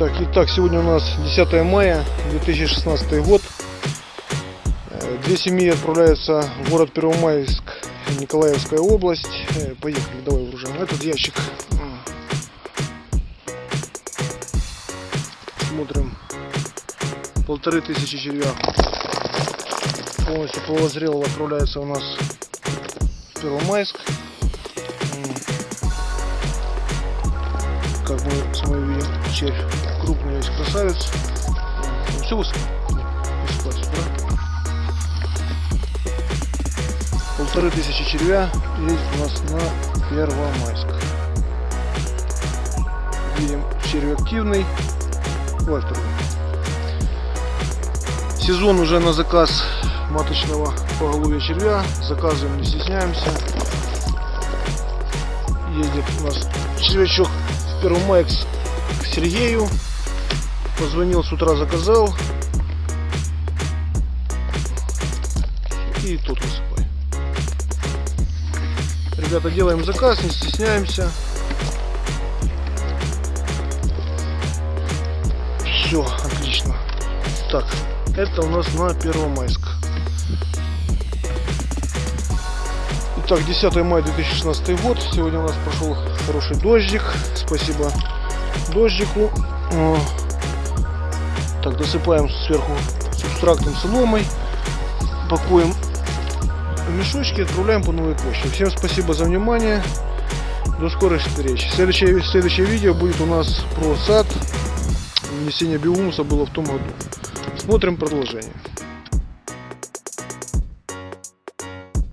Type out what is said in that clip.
Так, итак, сегодня у нас 10 мая 2016 год. Э, Две семьи отправляются в город Первомайск, Николаевская область. Э, Поехали, давай выгружаем этот ящик. Смотрим. Полторы тысячи червя. Полностью полозрело отправляется у нас в Первомайск. Как мы с вами видим, червь крупный весь красавец. Ну, все. Высоко, да? Полторы тысячи червя едет у нас на Первомайск. Видим, червь активный. Второй. Сезон уже на заказ маточного поголовья червя. Заказываем, не стесняемся. Едет у нас червячок в Первомайск к Сергею. Позвонил с утра, заказал. И тут высыпай. Ребята, делаем заказ, не стесняемся. Все, отлично. Так, это у нас на Первомайск. Итак, 10 мая 2016 год. Сегодня у нас прошел хороший дождик. Спасибо дождику. Так, досыпаем сверху субстрактом соломой. Пакуем в мешочки отправляем по новой почте. Всем спасибо за внимание. До скорой встречи. Следующее, следующее видео будет у нас про сад. Внесение биомуса было в том году. Смотрим продолжение.